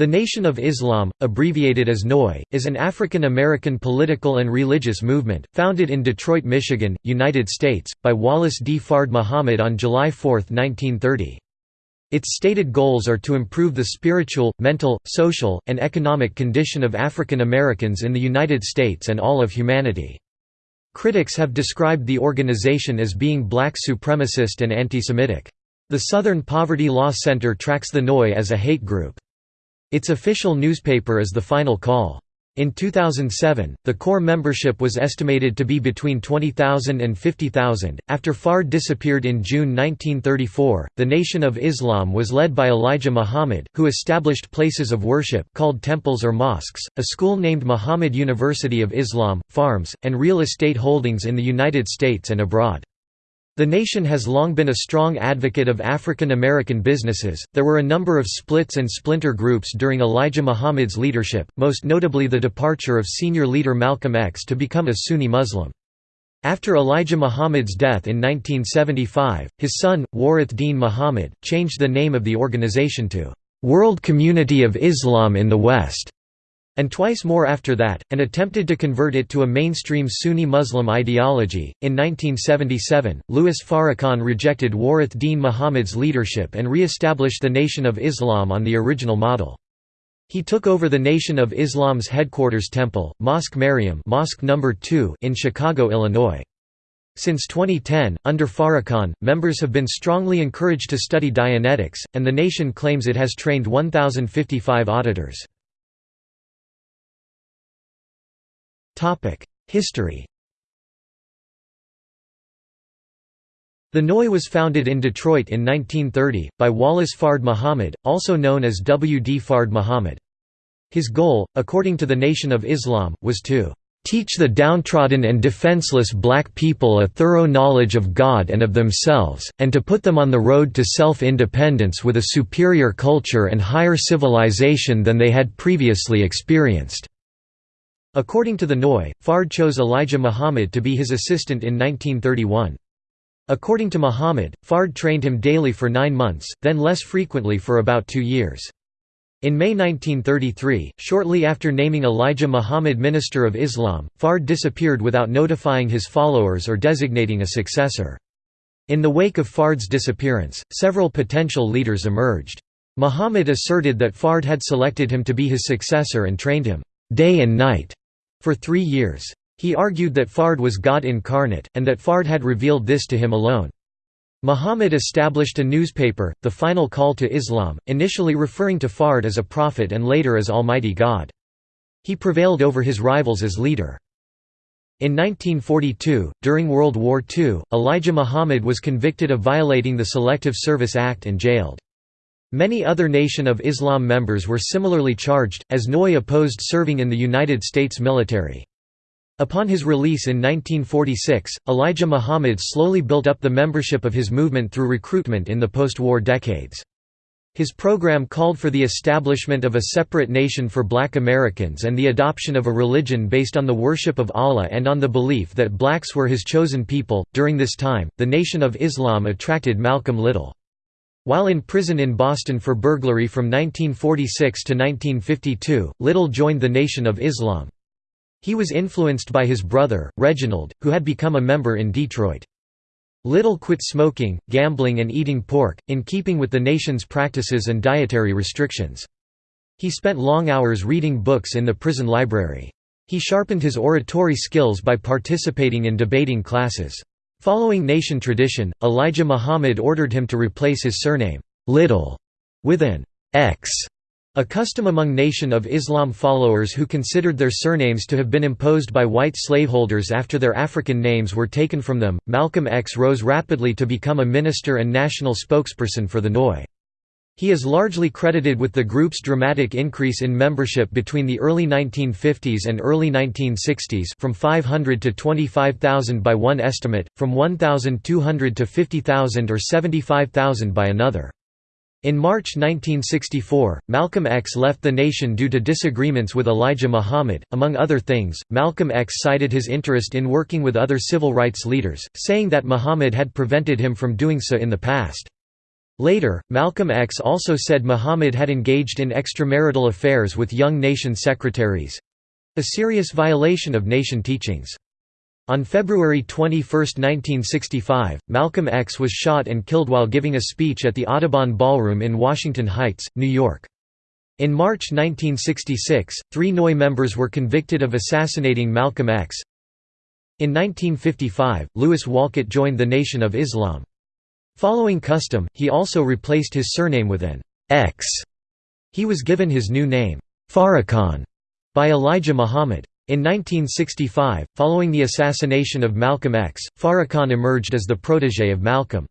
The Nation of Islam, abbreviated as NOI, is an African American political and religious movement, founded in Detroit, Michigan, United States, by Wallace D. Fard Muhammad on July 4, 1930. Its stated goals are to improve the spiritual, mental, social, and economic condition of African Americans in the United States and all of humanity. Critics have described the organization as being black supremacist and anti-Semitic. The Southern Poverty Law Center tracks the NOI as a hate group. Its official newspaper is The Final Call. In 2007, the core membership was estimated to be between 20,000 and 50,000. After Fard disappeared in June 1934, the Nation of Islam was led by Elijah Muhammad, who established places of worship called temples or mosques, a school named Muhammad University of Islam, farms, and real estate holdings in the United States and abroad. The nation has long been a strong advocate of African American businesses. There were a number of splits and splinter groups during Elijah Muhammad's leadership, most notably the departure of senior leader Malcolm X to become a Sunni Muslim. After Elijah Muhammad's death in 1975, his son, Warith Deen Muhammad, changed the name of the organization to World Community of Islam in the West and twice more after that, and attempted to convert it to a mainstream Sunni Muslim ideology. In 1977, Louis Farrakhan rejected Warith Deen Muhammad's leadership and re established the Nation of Islam on the original model. He took over the Nation of Islam's headquarters temple, Mosque Maryam Mosque number 2 in Chicago, Illinois. Since 2010, under Farrakhan, members have been strongly encouraged to study Dianetics, and the nation claims it has trained 1,055 auditors. History The NOI was founded in Detroit in 1930, by Wallace Fard Muhammad, also known as W. D. Fard Muhammad. His goal, according to the Nation of Islam, was to "...teach the downtrodden and defenseless black people a thorough knowledge of God and of themselves, and to put them on the road to self-independence with a superior culture and higher civilization than they had previously experienced." According to the NOI, Fard chose Elijah Muhammad to be his assistant in 1931. According to Muhammad, Fard trained him daily for nine months, then less frequently for about two years. In May 1933, shortly after naming Elijah Muhammad Minister of Islam, Fard disappeared without notifying his followers or designating a successor. In the wake of Fard's disappearance, several potential leaders emerged. Muhammad asserted that Fard had selected him to be his successor and trained him, day and night, for three years. He argued that Fard was God incarnate, and that Fard had revealed this to him alone. Muhammad established a newspaper, The Final Call to Islam, initially referring to Fard as a prophet and later as Almighty God. He prevailed over his rivals as leader. In 1942, during World War II, Elijah Muhammad was convicted of violating the Selective Service Act and jailed. Many other Nation of Islam members were similarly charged, as Noi opposed serving in the United States military. Upon his release in 1946, Elijah Muhammad slowly built up the membership of his movement through recruitment in the post-war decades. His program called for the establishment of a separate nation for black Americans and the adoption of a religion based on the worship of Allah and on the belief that blacks were his chosen people. During this time, the Nation of Islam attracted Malcolm Little. While in prison in Boston for burglary from 1946 to 1952, Little joined the Nation of Islam. He was influenced by his brother, Reginald, who had become a member in Detroit. Little quit smoking, gambling and eating pork, in keeping with the nation's practices and dietary restrictions. He spent long hours reading books in the prison library. He sharpened his oratory skills by participating in debating classes. Following nation tradition, Elijah Muhammad ordered him to replace his surname, Little, with an X, a custom among Nation of Islam followers who considered their surnames to have been imposed by white slaveholders after their African names were taken from them. Malcolm X rose rapidly to become a minister and national spokesperson for the NOI. He is largely credited with the group's dramatic increase in membership between the early 1950s and early 1960s from 500 to 25,000 by one estimate, from 1,200 to 50,000 or 75,000 by another. In March 1964, Malcolm X left the nation due to disagreements with Elijah Muhammad. Among other things, Malcolm X cited his interest in working with other civil rights leaders, saying that Muhammad had prevented him from doing so in the past. Later, Malcolm X also said Muhammad had engaged in extramarital affairs with young nation secretaries—a serious violation of nation teachings. On February 21, 1965, Malcolm X was shot and killed while giving a speech at the Audubon Ballroom in Washington Heights, New York. In March 1966, three NOI members were convicted of assassinating Malcolm X. In 1955, Louis Walcott joined the Nation of Islam. Following custom, he also replaced his surname with an X. He was given his new name, Farrakhan, by Elijah Muhammad. In 1965, following the assassination of Malcolm X, Farrakhan emerged as the protégé of Malcolm.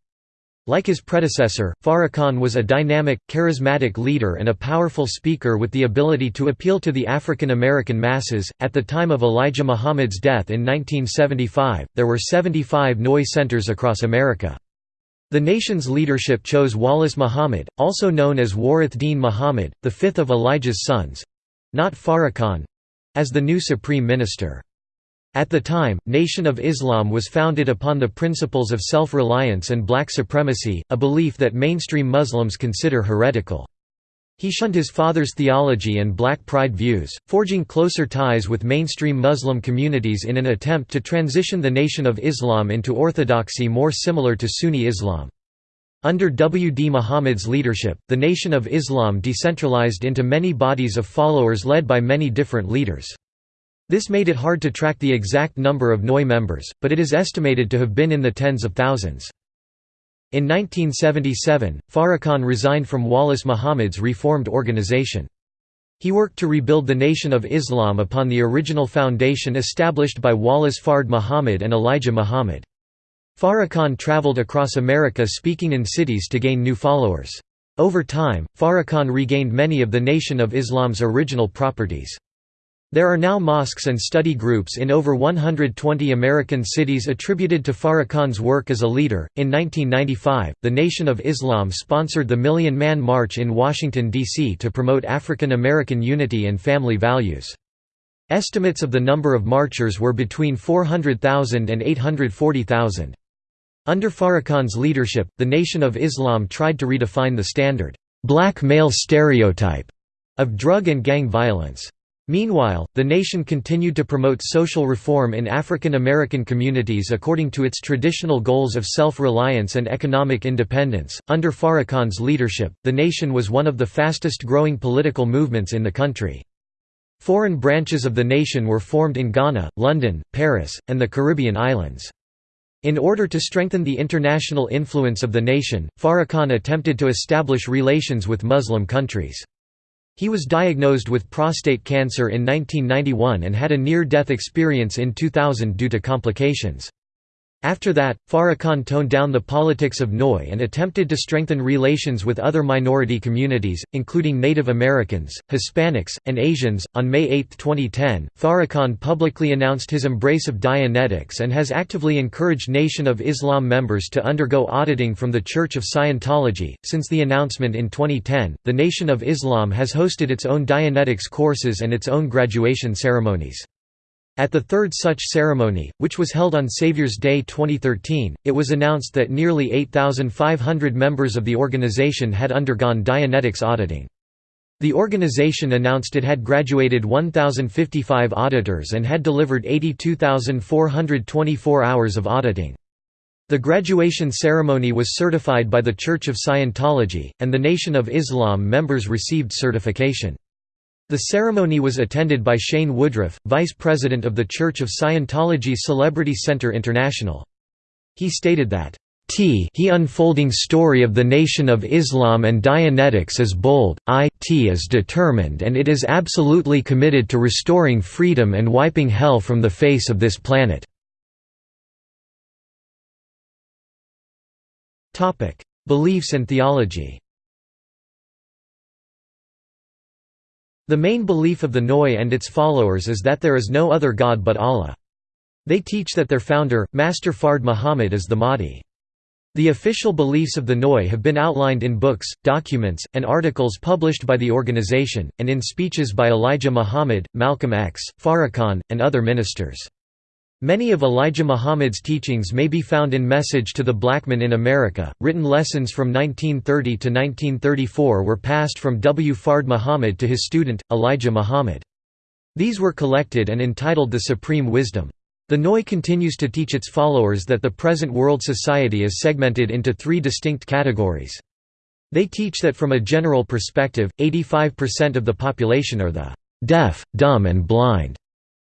Like his predecessor, Farrakhan was a dynamic, charismatic leader and a powerful speaker with the ability to appeal to the African American masses. At the time of Elijah Muhammad's death in 1975, there were 75 NOI centers across America. The nation's leadership chose Wallace Muhammad, also known as Warith Deen Muhammad, the fifth of Elijah's sons—not Farrakhan—as the new supreme minister. At the time, Nation of Islam was founded upon the principles of self-reliance and black supremacy, a belief that mainstream Muslims consider heretical. He shunned his father's theology and black pride views, forging closer ties with mainstream Muslim communities in an attempt to transition the Nation of Islam into orthodoxy more similar to Sunni Islam. Under W. D. Muhammad's leadership, the Nation of Islam decentralized into many bodies of followers led by many different leaders. This made it hard to track the exact number of NOI members, but it is estimated to have been in the tens of thousands. In 1977, Farrakhan resigned from Wallace Muhammad's reformed organization. He worked to rebuild the Nation of Islam upon the original foundation established by Wallace Fard Muhammad and Elijah Muhammad. Farrakhan traveled across America speaking in cities to gain new followers. Over time, Farrakhan regained many of the Nation of Islam's original properties. There are now mosques and study groups in over 120 American cities attributed to Farrakhan's work as a leader. In 1995, the Nation of Islam sponsored the Million Man March in Washington, D.C. to promote African American unity and family values. Estimates of the number of marchers were between 400,000 and 840,000. Under Farrakhan's leadership, the Nation of Islam tried to redefine the standard, black male stereotype of drug and gang violence. Meanwhile, the nation continued to promote social reform in African American communities according to its traditional goals of self-reliance and economic independence. Under Farrakhan's leadership, the nation was one of the fastest growing political movements in the country. Foreign branches of the nation were formed in Ghana, London, Paris, and the Caribbean islands. In order to strengthen the international influence of the nation, Farrakhan attempted to establish relations with Muslim countries. He was diagnosed with prostate cancer in 1991 and had a near-death experience in 2000 due to complications. After that, Farrakhan toned down the politics of NOI and attempted to strengthen relations with other minority communities, including Native Americans, Hispanics, and Asians. On May 8, 2010, Farrakhan publicly announced his embrace of Dianetics and has actively encouraged Nation of Islam members to undergo auditing from the Church of Scientology. Since the announcement in 2010, the Nation of Islam has hosted its own Dianetics courses and its own graduation ceremonies. At the third such ceremony, which was held on Savior's Day 2013, it was announced that nearly 8,500 members of the organization had undergone Dianetics auditing. The organization announced it had graduated 1,055 auditors and had delivered 82,424 hours of auditing. The graduation ceremony was certified by the Church of Scientology, and the Nation of Islam members received certification. The ceremony was attended by Shane Woodruff, vice president of the Church of Scientology Celebrity Center International. He stated that, T he unfolding story of the Nation of Islam and Dianetics is bold, I T is determined and it is absolutely committed to restoring freedom and wiping hell from the face of this planet." Beliefs and theology The main belief of the NOI and its followers is that there is no other God but Allah. They teach that their founder, Master Fard Muhammad is the Mahdi. The official beliefs of the NOI have been outlined in books, documents, and articles published by the organization, and in speeches by Elijah Muhammad, Malcolm X, Farrakhan, and other ministers. Many of Elijah Muhammad's teachings may be found in Message to the Black Man in America. Written lessons from 1930 to 1934 were passed from W. Fard Muhammad to his student, Elijah Muhammad. These were collected and entitled The Supreme Wisdom. The NOI continues to teach its followers that the present world society is segmented into three distinct categories. They teach that from a general perspective, 85% of the population are the deaf, dumb and blind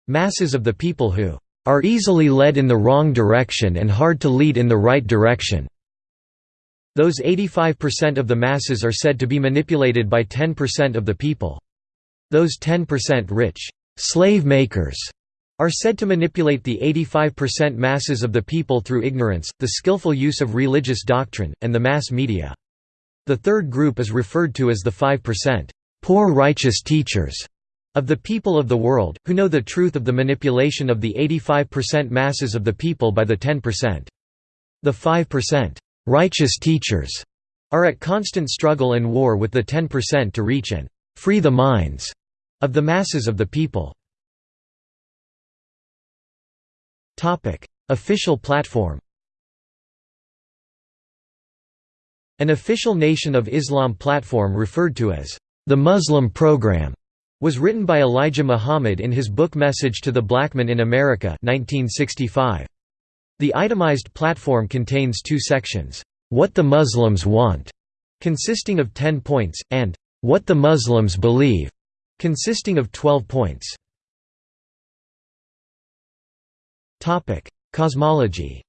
masses of the people who are easily led in the wrong direction and hard to lead in the right direction. Those 85% of the masses are said to be manipulated by 10% of the people. Those 10% rich slave makers are said to manipulate the 85% masses of the people through ignorance, the skillful use of religious doctrine, and the mass media. The third group is referred to as the 5% poor righteous teachers of the people of the world, who know the truth of the manipulation of the 85% masses of the people by the 10%. The 5% righteous teachers are at constant struggle and war with the 10% to reach and free the minds of the masses of the people. Official platform An official Nation of Islam platform referred to as the Muslim Program was written by Elijah Muhammad in his book Message to the Black Man in America 1965. The itemized platform contains two sections, "'What the Muslims Want' consisting of 10 points, and "'What the Muslims Believe' consisting of 12 points. Cosmology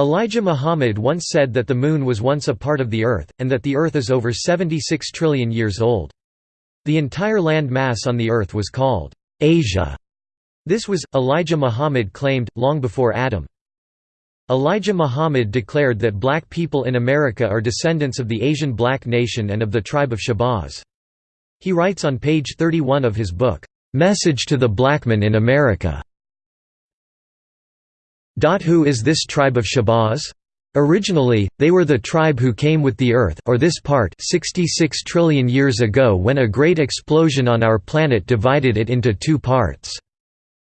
Elijah Muhammad once said that the Moon was once a part of the Earth, and that the Earth is over 76 trillion years old. The entire land mass on the Earth was called Asia. This was, Elijah Muhammad claimed, long before Adam. Elijah Muhammad declared that black people in America are descendants of the Asian black nation and of the tribe of Shabazz. He writes on page 31 of his book, "'Message to the Black Man in America' Who is this tribe of Shabazz? Originally, they were the tribe who came with the Earth or this part 66 trillion years ago when a great explosion on our planet divided it into two parts.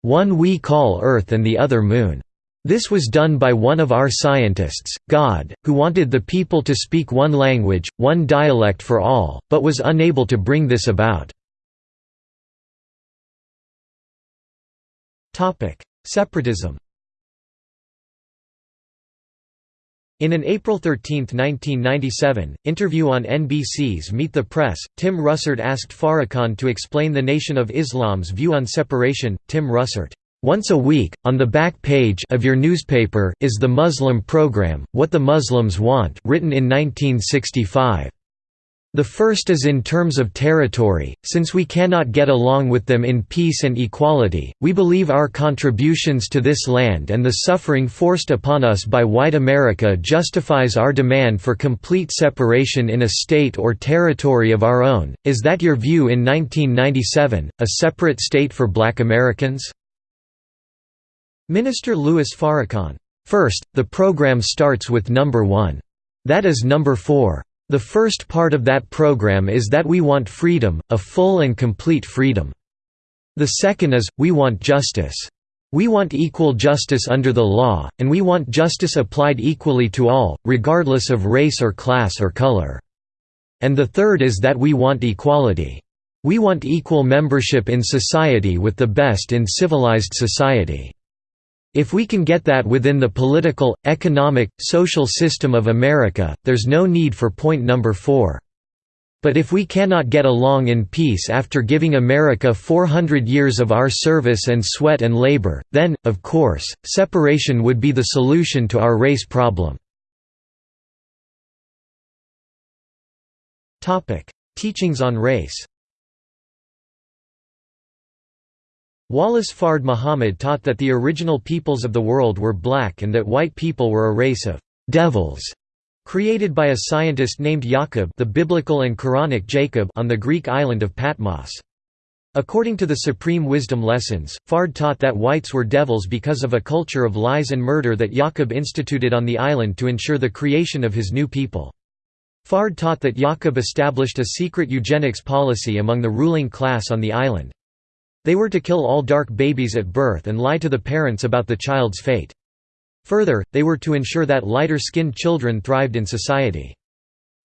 One we call Earth and the other Moon. This was done by one of our scientists, God, who wanted the people to speak one language, one dialect for all, but was unable to bring this about. Separatism In an April 13, 1997, interview on NBC's Meet the Press, Tim Russert asked Farrakhan to explain the Nation of Islam's view on separation. Tim Russert, "...once a week, on the back page of your newspaper, is the Muslim program, What the Muslims Want written in 1965. The first is in terms of territory, since we cannot get along with them in peace and equality, we believe our contributions to this land and the suffering forced upon us by white America justifies our demand for complete separation in a state or territory of our own. Is that your view in 1997, a separate state for black Americans? Minister Louis Farrakhan. First, the program starts with number one. That is number four. The first part of that program is that we want freedom, a full and complete freedom. The second is, we want justice. We want equal justice under the law, and we want justice applied equally to all, regardless of race or class or color. And the third is that we want equality. We want equal membership in society with the best in civilized society. If we can get that within the political, economic, social system of America, there's no need for point number four. But if we cannot get along in peace after giving America 400 years of our service and sweat and labor, then, of course, separation would be the solution to our race problem. Teachings on race Wallace Fard Muhammad taught that the original peoples of the world were black and that white people were a race of «devils» created by a scientist named Yaqub the biblical and Quranic Jacob on the Greek island of Patmos. According to the Supreme Wisdom Lessons, Fard taught that whites were devils because of a culture of lies and murder that Yaqub instituted on the island to ensure the creation of his new people. Fard taught that Yaqub established a secret eugenics policy among the ruling class on the island. They were to kill all dark babies at birth and lie to the parents about the child's fate. Further, they were to ensure that lighter-skinned children thrived in society.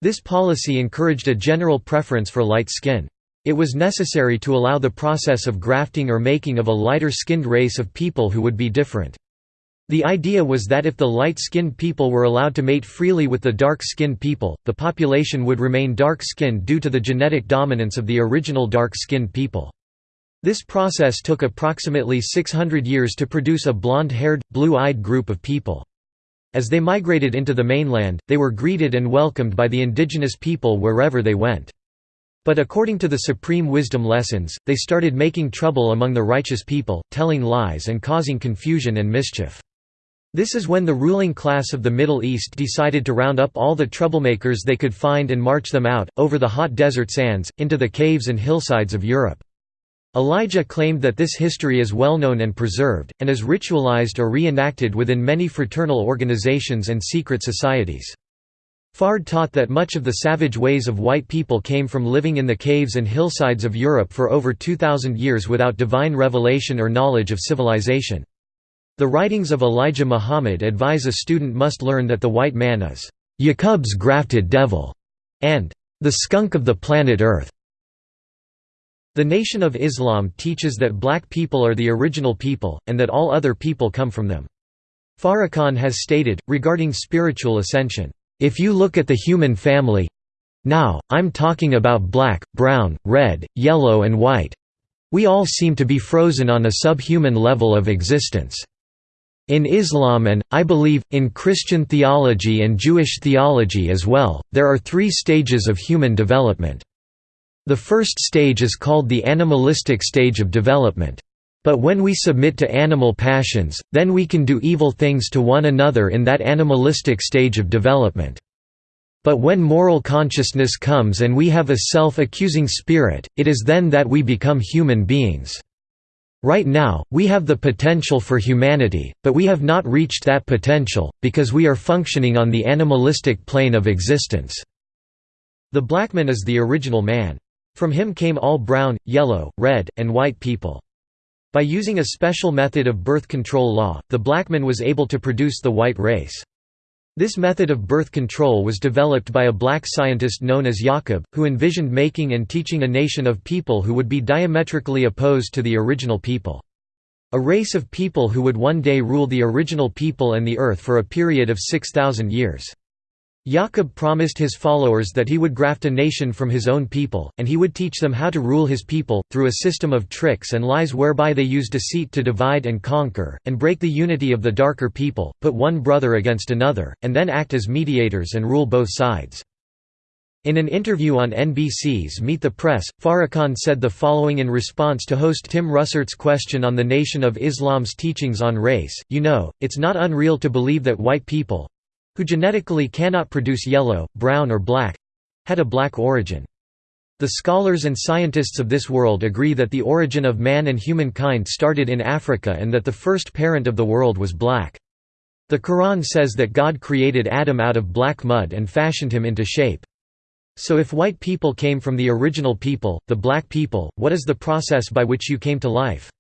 This policy encouraged a general preference for light skin. It was necessary to allow the process of grafting or making of a lighter-skinned race of people who would be different. The idea was that if the light-skinned people were allowed to mate freely with the dark-skinned people, the population would remain dark-skinned due to the genetic dominance of the original dark-skinned people. This process took approximately 600 years to produce a blonde-haired, blue-eyed group of people. As they migrated into the mainland, they were greeted and welcomed by the indigenous people wherever they went. But according to the supreme wisdom lessons, they started making trouble among the righteous people, telling lies and causing confusion and mischief. This is when the ruling class of the Middle East decided to round up all the troublemakers they could find and march them out, over the hot desert sands, into the caves and hillsides of Europe. Elijah claimed that this history is well known and preserved, and is ritualized or reenacted within many fraternal organizations and secret societies. Fard taught that much of the savage ways of white people came from living in the caves and hillsides of Europe for over 2,000 years without divine revelation or knowledge of civilization. The writings of Elijah Muhammad advise a student must learn that the white man is Yaqub's grafted devil, and the skunk of the planet Earth. The Nation of Islam teaches that black people are the original people, and that all other people come from them. Farrakhan has stated, regarding spiritual ascension, "...if you look at the human family now, I'm talking about black, brown, red, yellow and white we all seem to be frozen on a subhuman level of existence." In Islam and, I believe, in Christian theology and Jewish theology as well, there are three stages of human development. The first stage is called the animalistic stage of development. But when we submit to animal passions, then we can do evil things to one another in that animalistic stage of development. But when moral consciousness comes and we have a self-accusing spirit, it is then that we become human beings. Right now, we have the potential for humanity, but we have not reached that potential, because we are functioning on the animalistic plane of existence. The black man is the original man. From him came all brown, yellow, red, and white people. By using a special method of birth control law, the black man was able to produce the white race. This method of birth control was developed by a black scientist known as Yaqub, who envisioned making and teaching a nation of people who would be diametrically opposed to the original people. A race of people who would one day rule the original people and the earth for a period of 6,000 years. Yaqub promised his followers that he would graft a nation from his own people, and he would teach them how to rule his people, through a system of tricks and lies whereby they use deceit to divide and conquer, and break the unity of the darker people, put one brother against another, and then act as mediators and rule both sides. In an interview on NBC's Meet the Press, Farrakhan said the following in response to host Tim Russert's question on the Nation of Islam's teachings on race, you know, it's not unreal to believe that white people, who genetically cannot produce yellow, brown or black—had a black origin. The scholars and scientists of this world agree that the origin of man and humankind started in Africa and that the first parent of the world was black. The Quran says that God created Adam out of black mud and fashioned him into shape. So if white people came from the original people, the black people, what is the process by which you came to life?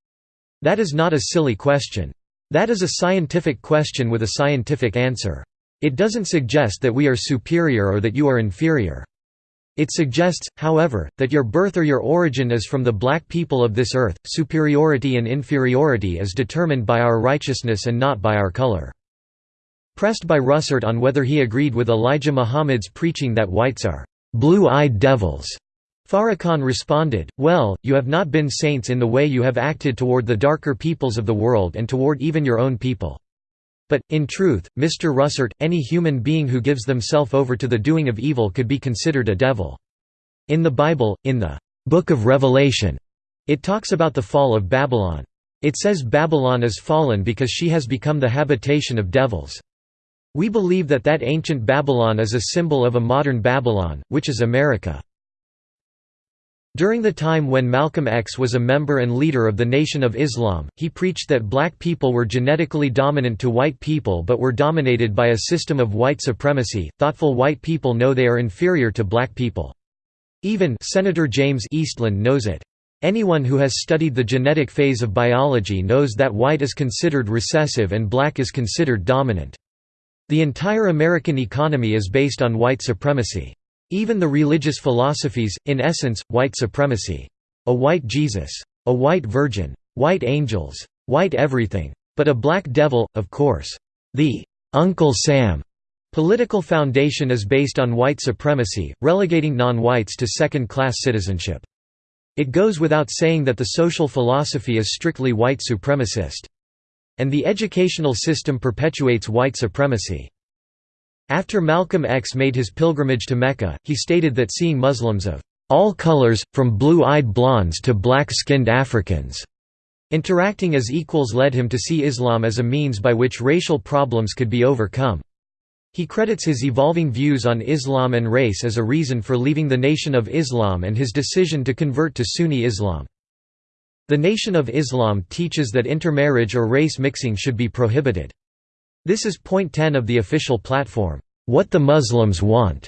That is not a silly question. That is a scientific question with a scientific answer. It doesn't suggest that we are superior or that you are inferior. It suggests, however, that your birth or your origin is from the black people of this earth. Superiority and inferiority is determined by our righteousness and not by our color. Pressed by Russert on whether he agreed with Elijah Muhammad's preaching that whites are blue-eyed devils, Farrakhan responded, Well, you have not been saints in the way you have acted toward the darker peoples of the world and toward even your own people. But, in truth, Mr. Russert, any human being who gives themselves over to the doing of evil could be considered a devil. In the Bible, in the Book of Revelation, it talks about the fall of Babylon. It says Babylon is fallen because she has become the habitation of devils. We believe that that ancient Babylon is a symbol of a modern Babylon, which is America. During the time when Malcolm X was a member and leader of the Nation of Islam, he preached that black people were genetically dominant to white people but were dominated by a system of white supremacy. Thoughtful white people know they are inferior to black people. Even Senator James Eastland knows it. Anyone who has studied the genetic phase of biology knows that white is considered recessive and black is considered dominant. The entire American economy is based on white supremacy. Even the religious philosophies, in essence, white supremacy. A white Jesus. A white virgin. White angels. White everything. But a black devil, of course. The Uncle Sam political foundation is based on white supremacy, relegating non-whites to second-class citizenship. It goes without saying that the social philosophy is strictly white supremacist. And the educational system perpetuates white supremacy. After Malcolm X made his pilgrimage to Mecca, he stated that seeing Muslims of all colors, from blue-eyed blondes to black-skinned Africans, interacting as equals led him to see Islam as a means by which racial problems could be overcome. He credits his evolving views on Islam and race as a reason for leaving the Nation of Islam and his decision to convert to Sunni Islam. The Nation of Islam teaches that intermarriage or race mixing should be prohibited. This is point 10 of the official platform, What the Muslims Want,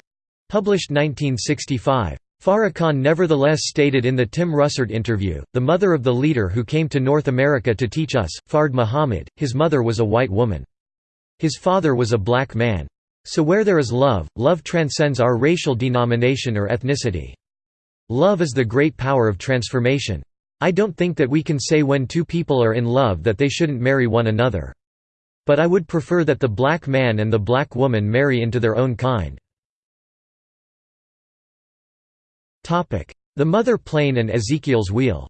published 1965. Farrakhan nevertheless stated in the Tim Russert interview, the mother of the leader who came to North America to teach us, Fard Muhammad, his mother was a white woman. His father was a black man. So where there is love, love transcends our racial denomination or ethnicity. Love is the great power of transformation. I don't think that we can say when two people are in love that they shouldn't marry one another. But I would prefer that the black man and the black woman marry into their own kind. The mother plane and Ezekiel's wheel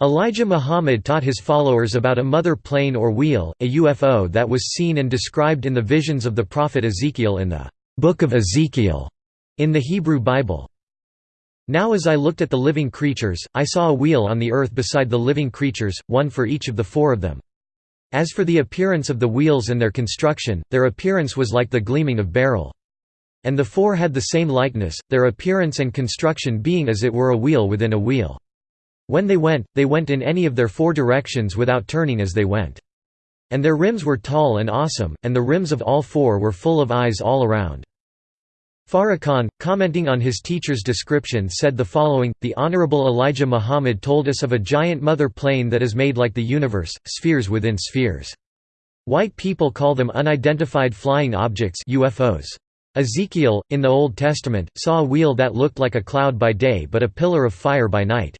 Elijah Muhammad taught his followers about a mother plane or wheel, a UFO that was seen and described in the visions of the prophet Ezekiel in the Book of Ezekiel in the Hebrew Bible. Now as I looked at the living creatures, I saw a wheel on the earth beside the living creatures, one for each of the four of them. As for the appearance of the wheels and their construction, their appearance was like the gleaming of beryl. And the four had the same likeness, their appearance and construction being as it were a wheel within a wheel. When they went, they went in any of their four directions without turning as they went. And their rims were tall and awesome, and the rims of all four were full of eyes all around. Farrakhan, commenting on his teacher's description said the following, The Honorable Elijah Muhammad told us of a giant mother plane that is made like the universe, spheres within spheres. White people call them unidentified flying objects UFOs. Ezekiel, in the Old Testament, saw a wheel that looked like a cloud by day but a pillar of fire by night.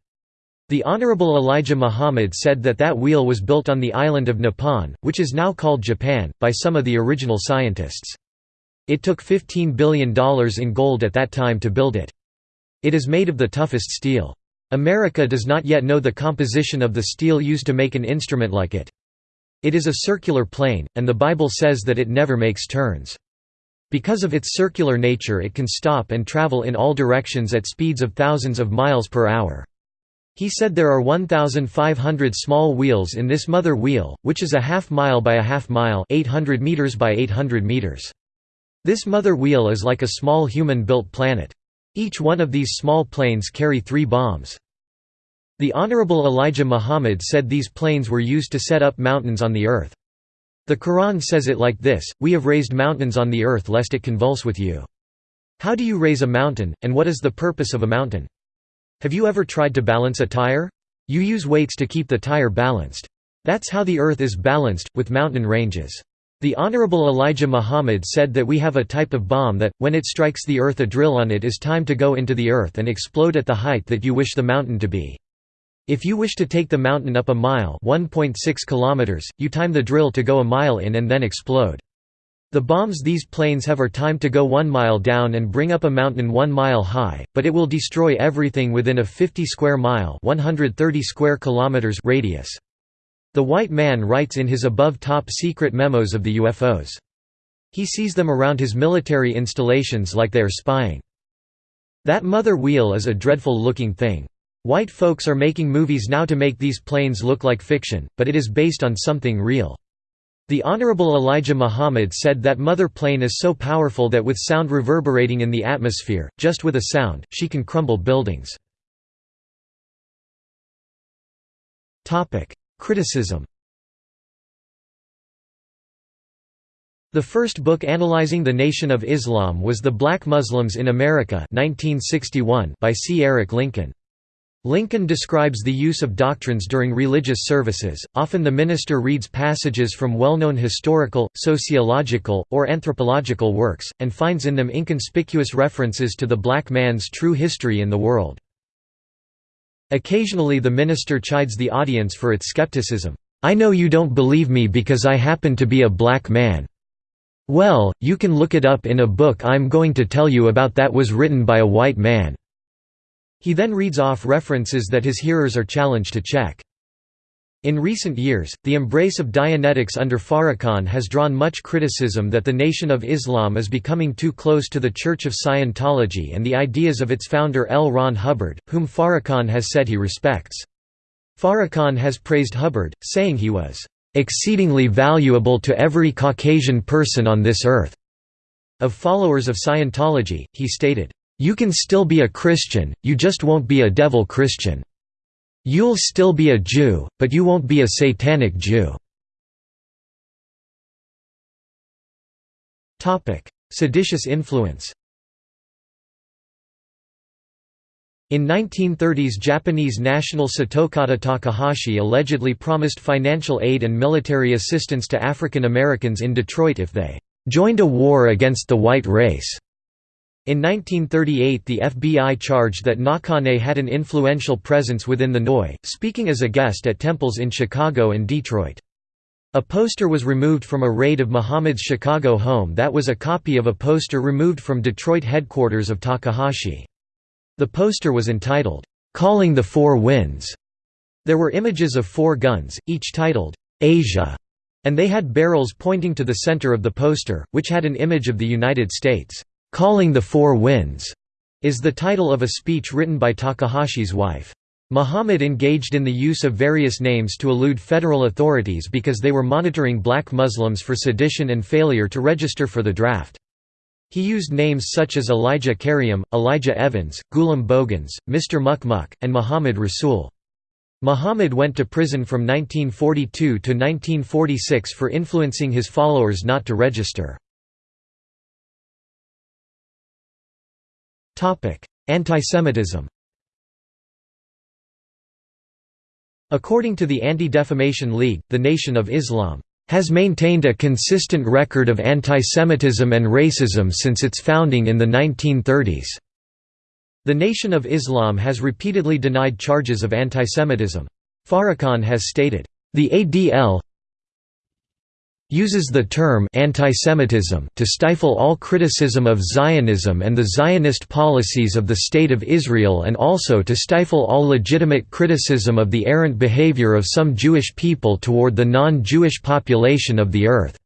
The Honorable Elijah Muhammad said that that wheel was built on the island of Nippon, which is now called Japan, by some of the original scientists. It took $15 billion in gold at that time to build it. It is made of the toughest steel. America does not yet know the composition of the steel used to make an instrument like it. It is a circular plane, and the Bible says that it never makes turns. Because of its circular nature it can stop and travel in all directions at speeds of thousands of miles per hour. He said there are 1,500 small wheels in this mother wheel, which is a half mile by a half mile 800 meters by 800 meters. This mother wheel is like a small human-built planet. Each one of these small planes carry three bombs. The Honorable Elijah Muhammad said these planes were used to set up mountains on the earth. The Quran says it like this, We have raised mountains on the earth lest it convulse with you. How do you raise a mountain, and what is the purpose of a mountain? Have you ever tried to balance a tire? You use weights to keep the tire balanced. That's how the earth is balanced, with mountain ranges. The Honorable Elijah Muhammad said that we have a type of bomb that, when it strikes the earth a drill on it is time to go into the earth and explode at the height that you wish the mountain to be. If you wish to take the mountain up a mile 1.6 kilometers, you time the drill to go a mile in and then explode. The bombs these planes have are timed to go one mile down and bring up a mountain one mile high, but it will destroy everything within a 50 square mile 130 square kilometers radius. The white man writes in his above top secret memos of the UFOs. He sees them around his military installations like they are spying. That mother wheel is a dreadful looking thing. White folks are making movies now to make these planes look like fiction, but it is based on something real. The Honorable Elijah Muhammad said that Mother Plane is so powerful that with sound reverberating in the atmosphere, just with a sound, she can crumble buildings. Criticism The first book analyzing the Nation of Islam was The Black Muslims in America 1961 by C. Eric Lincoln. Lincoln describes the use of doctrines during religious services, often the minister reads passages from well-known historical, sociological, or anthropological works, and finds in them inconspicuous references to the black man's true history in the world. Occasionally the minister chides the audience for its skepticism. "'I know you don't believe me because I happen to be a black man. Well, you can look it up in a book I'm going to tell you about that was written by a white man." He then reads off references that his hearers are challenged to check. In recent years, the embrace of Dianetics under Farrakhan has drawn much criticism that the Nation of Islam is becoming too close to the Church of Scientology and the ideas of its founder L. Ron Hubbard, whom Farrakhan has said he respects. Farrakhan has praised Hubbard, saying he was exceedingly valuable to every Caucasian person on this earth." Of followers of Scientology, he stated, "...you can still be a Christian, you just won't be a devil Christian. You'll still be a Jew, but you won't be a satanic Jew." Seditious influence In 1930s Japanese national Satokata Takahashi allegedly promised financial aid and military assistance to African Americans in Detroit if they "...joined a war against the white race." In 1938 the FBI charged that Nakane had an influential presence within the NOI, speaking as a guest at temples in Chicago and Detroit. A poster was removed from a raid of Muhammad's Chicago home that was a copy of a poster removed from Detroit headquarters of Takahashi. The poster was entitled, "'Calling the Four Winds'". There were images of four guns, each titled, "'Asia' and they had barrels pointing to the center of the poster, which had an image of the United States. "'Calling the Four Winds' is the title of a speech written by Takahashi's wife. Muhammad engaged in the use of various names to elude federal authorities because they were monitoring black Muslims for sedition and failure to register for the draft. He used names such as Elijah Karyem, Elijah Evans, Ghulam Bogans, Mr. Mukmuk, and Muhammad Rasul. Muhammad went to prison from 1942 to 1946 for influencing his followers not to register. Antisemitism According to the Anti-Defamation League, the Nation of Islam has maintained a consistent record of antisemitism and racism since its founding in the 1930s. The Nation of Islam has repeatedly denied charges of antisemitism. Farrakhan has stated, "...the ADL uses the term antisemitism to stifle all criticism of Zionism and the Zionist policies of the State of Israel and also to stifle all legitimate criticism of the errant behavior of some Jewish people toward the non-Jewish population of the earth."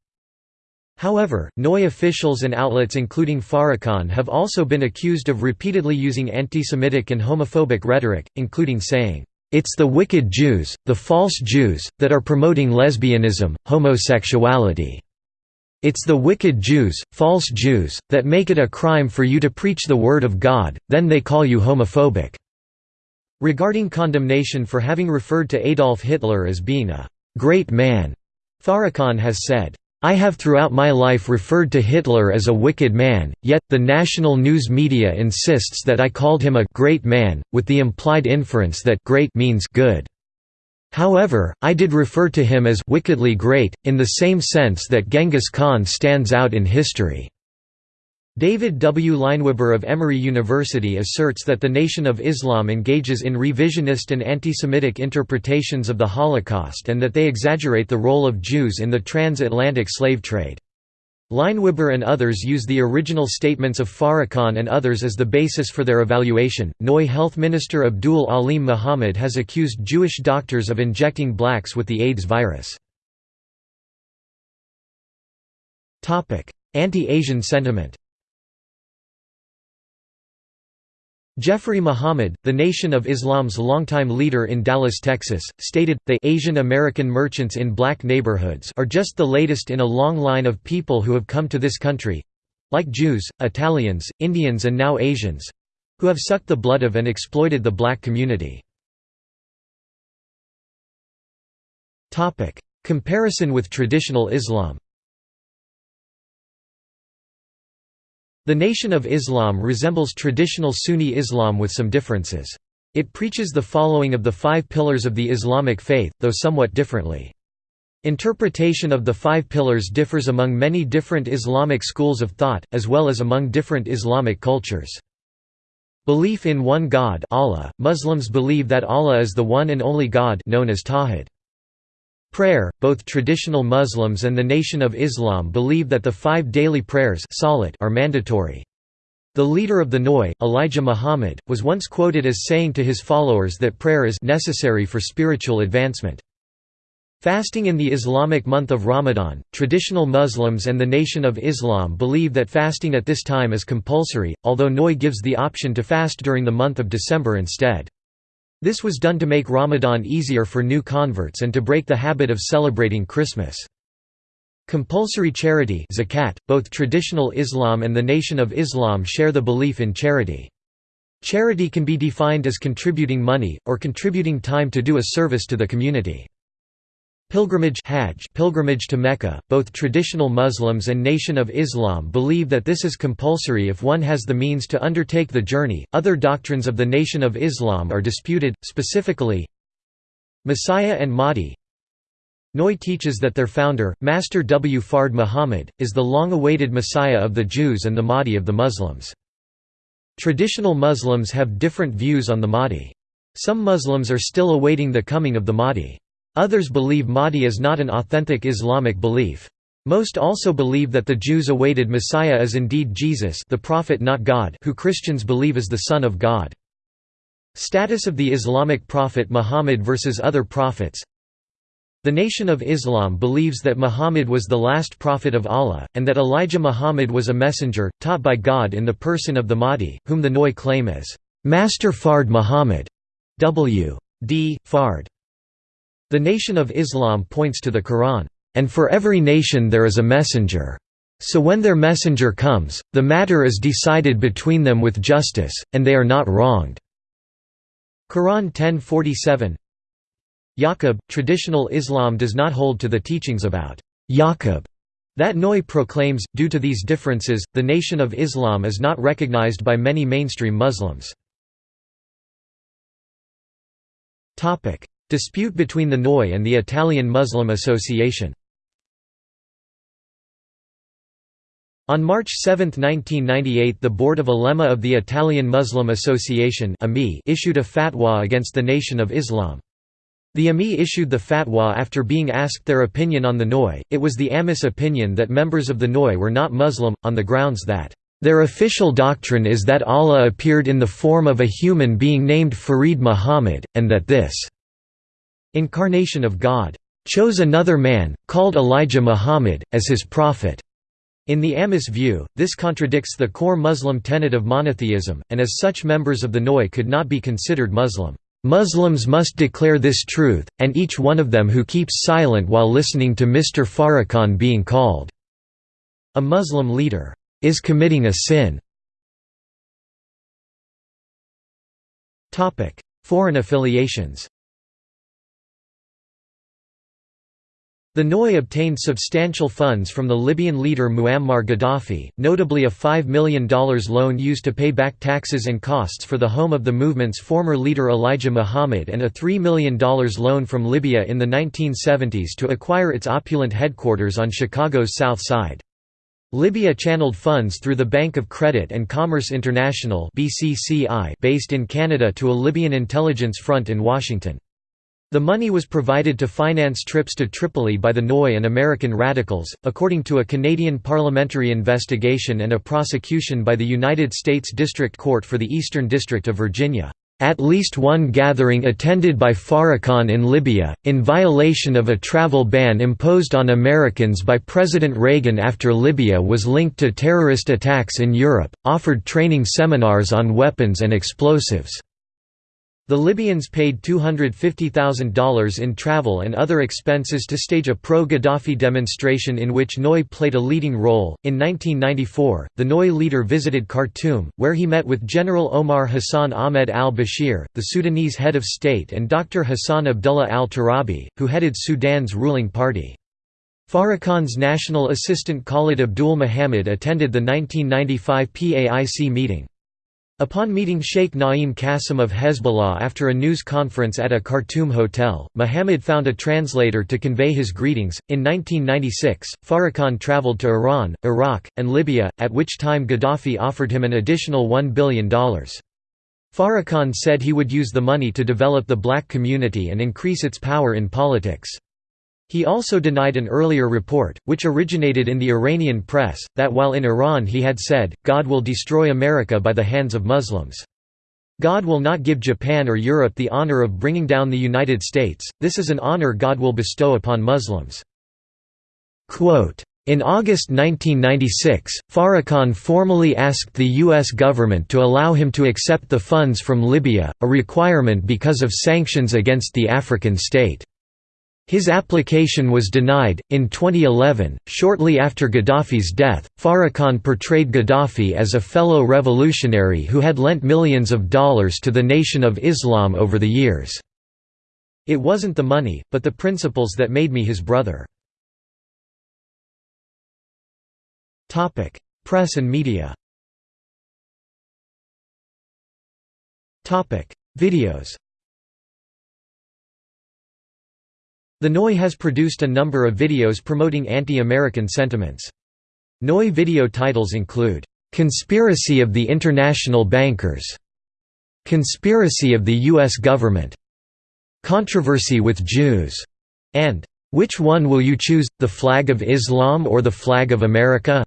However, NOI officials and outlets including Farrakhan have also been accused of repeatedly using anti-Semitic and homophobic rhetoric, including saying, it's the wicked Jews, the false Jews, that are promoting lesbianism, homosexuality. It's the wicked Jews, false Jews, that make it a crime for you to preach the Word of God, then they call you homophobic." Regarding condemnation for having referred to Adolf Hitler as being a «great man», Farrakhan has said, I have throughout my life referred to Hitler as a wicked man, yet, the national news media insists that I called him a «great man», with the implied inference that «great» means «good». However, I did refer to him as «wickedly great», in the same sense that Genghis Khan stands out in history. David W. Leinweber of Emory University asserts that the Nation of Islam engages in revisionist and anti-Semitic interpretations of the Holocaust and that they exaggerate the role of Jews in the transatlantic slave trade. Leinweber and others use the original statements of Farrakhan and others as the basis for their evaluation. NOI Health Minister Abdul Alim Muhammad has accused Jewish doctors of injecting blacks with the AIDS virus. Anti-Asian sentiment Jeffrey Muhammad, the Nation of Islam's longtime leader in Dallas, Texas, stated, the Asian American merchants in black neighborhoods are just the latest in a long line of people who have come to this country—like Jews, Italians, Indians and now Asians—who have sucked the blood of and exploited the black community. Comparison with traditional Islam The Nation of Islam resembles traditional Sunni Islam with some differences. It preaches the following of the five pillars of the Islamic faith, though somewhat differently. Interpretation of the five pillars differs among many different Islamic schools of thought, as well as among different Islamic cultures. Belief in one God Allah. Muslims believe that Allah is the one and only God known as Tawhid. Prayer, both traditional Muslims and the Nation of Islam believe that the five daily prayers are mandatory. The leader of the Noi, Elijah Muhammad, was once quoted as saying to his followers that prayer is necessary for spiritual advancement. Fasting in the Islamic month of Ramadan, traditional Muslims and the Nation of Islam believe that fasting at this time is compulsory, although Noi gives the option to fast during the month of December instead. This was done to make Ramadan easier for new converts and to break the habit of celebrating Christmas. Compulsory charity zakat, both traditional Islam and the Nation of Islam share the belief in charity. Charity can be defined as contributing money, or contributing time to do a service to the community. Pilgrimage Hajj pilgrimage to Mecca, both traditional Muslims and Nation of Islam believe that this is compulsory if one has the means to undertake the journey. Other doctrines of the Nation of Islam are disputed, specifically Messiah and Mahdi. Noi teaches that their founder, Master W. Fard Muhammad, is the long-awaited Messiah of the Jews and the Mahdi of the Muslims. Traditional Muslims have different views on the Mahdi. Some Muslims are still awaiting the coming of the Mahdi. Others believe Mahdi is not an authentic Islamic belief. Most also believe that the Jews awaited Messiah is indeed Jesus the prophet not God who Christians believe is the Son of God. Status of the Islamic prophet Muhammad versus other prophets The Nation of Islam believes that Muhammad was the last prophet of Allah, and that Elijah Muhammad was a messenger, taught by God in the person of the Mahdi, whom the Noi claim as Master Fard Muhammad. W. D. Fard. The Nation of Islam points to the Quran, "...and for every nation there is a messenger. So when their messenger comes, the matter is decided between them with justice, and they are not wronged." Quran 1047 Yaqub, traditional Islam does not hold to the teachings about Yaqub that Noi proclaims. Due to these differences, the Nation of Islam is not recognized by many mainstream Muslims. Dispute between the Noi and the Italian Muslim Association On March 7, 1998 the Board of Ulema of the Italian Muslim Association issued a fatwa against the Nation of Islam. The AMI issued the fatwa after being asked their opinion on the Noi. It was the AMIS opinion that members of the Noi were not Muslim, on the grounds that, "...their official doctrine is that Allah appeared in the form of a human being named Farid Muhammad, and that this incarnation of God, chose another man, called Elijah Muhammad, as his prophet. In the Amis view, this contradicts the core Muslim tenet of monotheism, and as such members of the Noi could not be considered Muslim. Muslims must declare this truth, and each one of them who keeps silent while listening to Mr. Farrakhan being called a Muslim leader is committing a sin. Foreign affiliations The Noi obtained substantial funds from the Libyan leader Muammar Gaddafi, notably a $5 million loan used to pay back taxes and costs for the home of the movement's former leader Elijah Muhammad and a $3 million loan from Libya in the 1970s to acquire its opulent headquarters on Chicago's South Side. Libya channeled funds through the Bank of Credit and Commerce International based in Canada to a Libyan intelligence front in Washington. The money was provided to finance trips to Tripoli by the Noi and American radicals, according to a Canadian parliamentary investigation and a prosecution by the United States District Court for the Eastern District of Virginia. At least one gathering attended by Farrakhan in Libya, in violation of a travel ban imposed on Americans by President Reagan after Libya was linked to terrorist attacks in Europe, offered training seminars on weapons and explosives. The Libyans paid $250,000 in travel and other expenses to stage a pro-Gaddafi demonstration in which Noi played a leading role. In 1994, the Noi leader visited Khartoum, where he met with General Omar Hassan Ahmed al-Bashir, the Sudanese head of state and Dr. Hassan Abdullah al-Turabi, who headed Sudan's ruling party. Farrakhan's national assistant Khalid Abdul Muhammad attended the 1995 PAIC meeting. Upon meeting Sheikh Naim Qasim of Hezbollah after a news conference at a Khartoum hotel, Muhammad found a translator to convey his greetings. In 1996, Farrakhan traveled to Iran, Iraq, and Libya, at which time Gaddafi offered him an additional $1 billion. Farrakhan said he would use the money to develop the black community and increase its power in politics. He also denied an earlier report, which originated in the Iranian press, that while in Iran he had said, God will destroy America by the hands of Muslims. God will not give Japan or Europe the honor of bringing down the United States, this is an honor God will bestow upon Muslims. Quote, in August 1996, Farrakhan formally asked the U.S. government to allow him to accept the funds from Libya, a requirement because of sanctions against the African state. His application was denied. In 2011, shortly after Gaddafi's death, Farrakhan portrayed Gaddafi as a fellow revolutionary who had lent millions of dollars to the Nation of Islam over the years. It wasn't the money, but the principles that made me his brother. Press and media Videos The NOI has produced a number of videos promoting anti-American sentiments. NOI video titles include, "'Conspiracy of the International Bankers' "'Conspiracy of the U.S. Government' "'Controversy with Jews' and "'Which one will you choose, the flag of Islam or the flag of America?'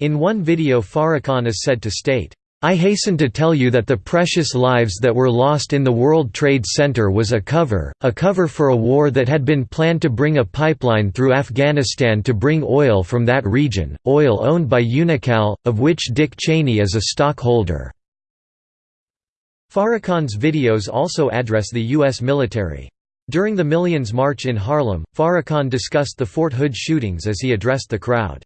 In one video Farrakhan is said to state, I hasten to tell you that the precious lives that were lost in the World Trade Center was a cover, a cover for a war that had been planned to bring a pipeline through Afghanistan to bring oil from that region, oil owned by Unocal, of which Dick Cheney is a stockholder. Farrakhan's videos also address the U.S. military. During the Millions March in Harlem, Farrakhan discussed the Fort Hood shootings as he addressed the crowd.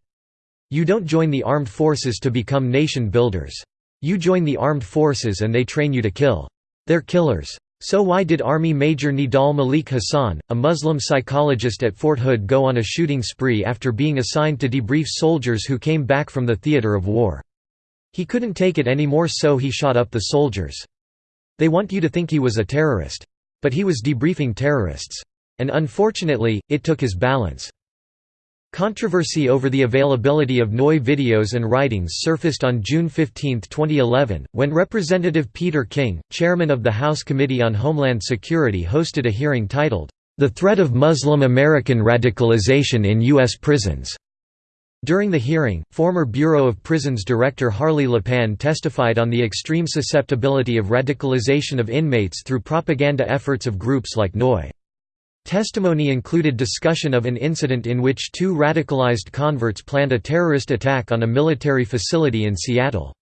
You don't join the armed forces to become nation builders. You join the armed forces and they train you to kill. They're killers. So why did Army Major Nidal Malik Hasan, a Muslim psychologist at Fort Hood go on a shooting spree after being assigned to debrief soldiers who came back from the theater of war? He couldn't take it anymore so he shot up the soldiers. They want you to think he was a terrorist. But he was debriefing terrorists. And unfortunately, it took his balance. Controversy over the availability of NOI videos and writings surfaced on June 15, 2011, when Representative Peter King, chairman of the House Committee on Homeland Security hosted a hearing titled, "'The Threat of Muslim American Radicalization in U.S. Prisons' During the hearing, former Bureau of Prisons Director Harley Lappin testified on the extreme susceptibility of radicalization of inmates through propaganda efforts of groups like NOI. Testimony included discussion of an incident in which two radicalized converts planned a terrorist attack on a military facility in Seattle.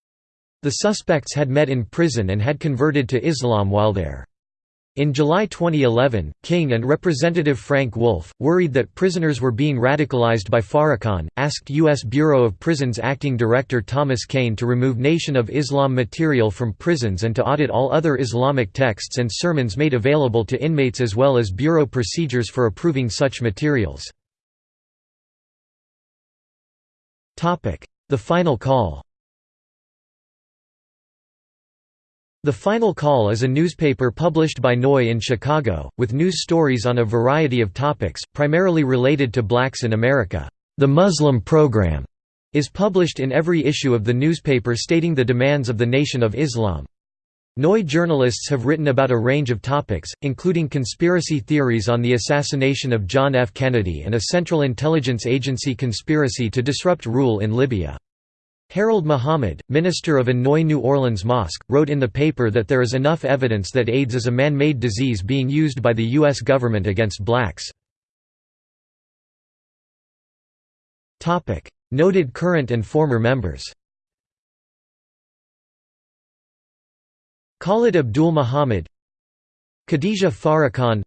The suspects had met in prison and had converted to Islam while there. In July 2011, King and Representative Frank Wolf, worried that prisoners were being radicalized by Farrakhan, asked U.S. Bureau of Prisons Acting Director Thomas Kane to remove Nation of Islam material from prisons and to audit all other Islamic texts and sermons made available to inmates as well as Bureau procedures for approving such materials. The Final Call The Final Call is a newspaper published by NOI in Chicago, with news stories on a variety of topics, primarily related to blacks in America. The Muslim Program is published in every issue of the newspaper stating the demands of the Nation of Islam. NOI journalists have written about a range of topics, including conspiracy theories on the assassination of John F. Kennedy and a Central Intelligence Agency conspiracy to disrupt rule in Libya. Harold Muhammad, minister of Hanoi New Orleans Mosque, wrote in the paper that there is enough evidence that AIDS is a man-made disease being used by the U.S. government against blacks. Noted current and former members Khalid Abdul Muhammad Khadija Farrakhan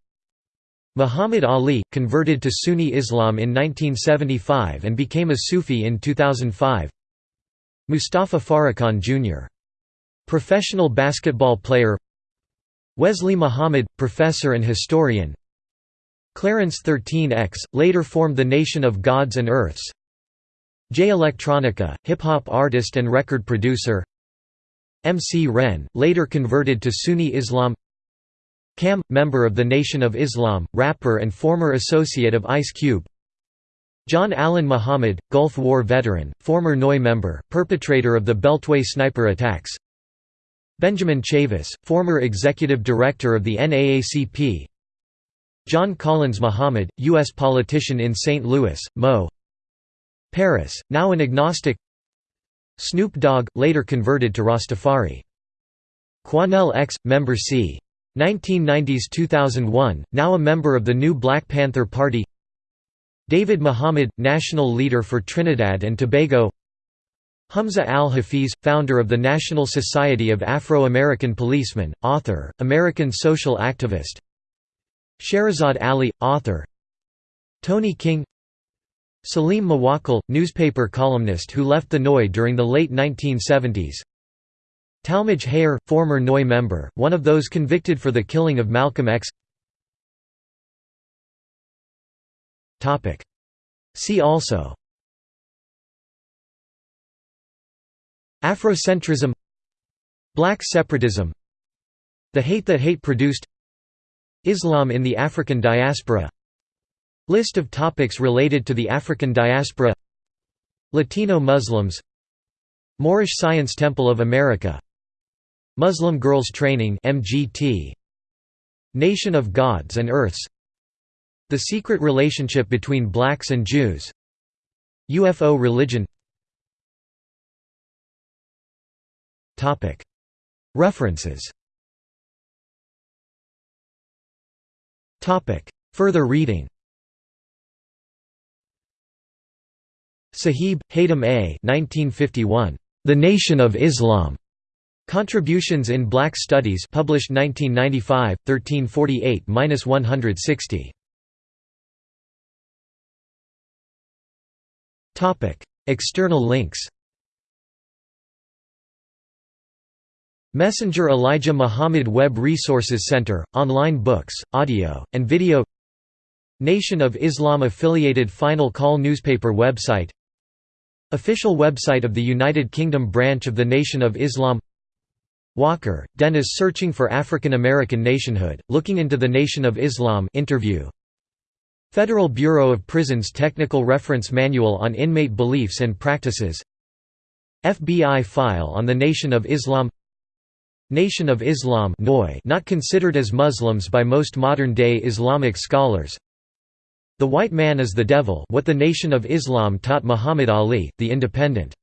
Muhammad Ali, converted to Sunni Islam in 1975 and became a Sufi in 2005 Mustafa Farrakhan Jr. Professional basketball player. Wesley Muhammad – professor and historian. Clarence 13X, later formed the Nation of Gods and Earths. Jay Electronica, hip-hop artist and record producer. MC Ren, later converted to Sunni Islam. Kam, member of the Nation of Islam, rapper and former associate of Ice Cube John Allen Muhammad, Gulf War veteran, former NOI member, perpetrator of the Beltway sniper attacks Benjamin Chavis, former executive director of the NAACP John Collins Muhammad, U.S. politician in St. Louis, Mo. Paris, now an agnostic Snoop Dogg, later converted to Rastafari. Quanell X, member c. 1990s–2001, now a member of the new Black Panther Party David Muhammad, national leader for Trinidad and Tobago. Humza al-Hafiz, founder of the National Society of Afro-American Policemen, author, American social activist. Shahrazad Ali, author. Tony King. Salim Muwakkil, newspaper columnist who left the NOI during the late 1970s Talmadge Hayer, former NOI member, one of those convicted for the killing of Malcolm X See also. Afrocentrism. Black separatism. The hate that hate produced. Islam in the African diaspora. List of topics related to the African diaspora. Latino Muslims. Moorish Science Temple of America. Muslim Girls Training MGT Nation of Gods and Earths the secret relationship between blacks and Jews UFO religion References Further reading Sahib, Hatem A. 1951. The Nation of Islam. Contributions in Black Studies published 1995, 1348–160. External links Messenger Elijah Muhammad Web Resources Center, online books, audio, and video Nation of Islam affiliated Final Call newspaper website Official website of the United Kingdom branch of the Nation of Islam Walker, Dennis Searching for African American Nationhood, Looking into the Nation of Islam interview Federal Bureau of Prisons Technical Reference Manual on Inmate Beliefs and Practices FBI file on the Nation of Islam Nation of Islam not considered as Muslims by most modern-day Islamic scholars The White Man is the Devil what the Nation of Islam taught Muhammad Ali, The Independent